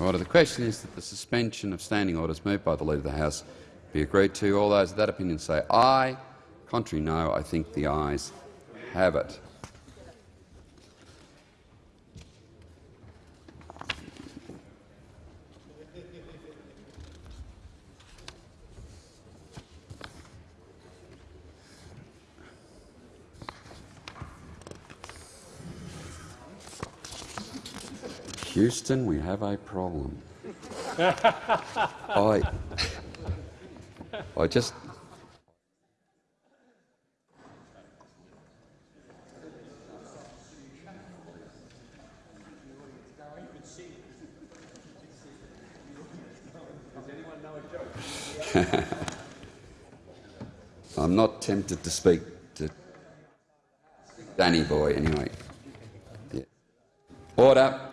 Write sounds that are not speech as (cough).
Order. The question is that the suspension of standing orders moved by the Leader of the House be agreed to. All those of that opinion say aye. Contrary, no. I think the ayes have it. Houston, we have a problem. (laughs) I, I just (laughs) I'm not tempted to speak to Danny Boy anyway. Yeah. Order.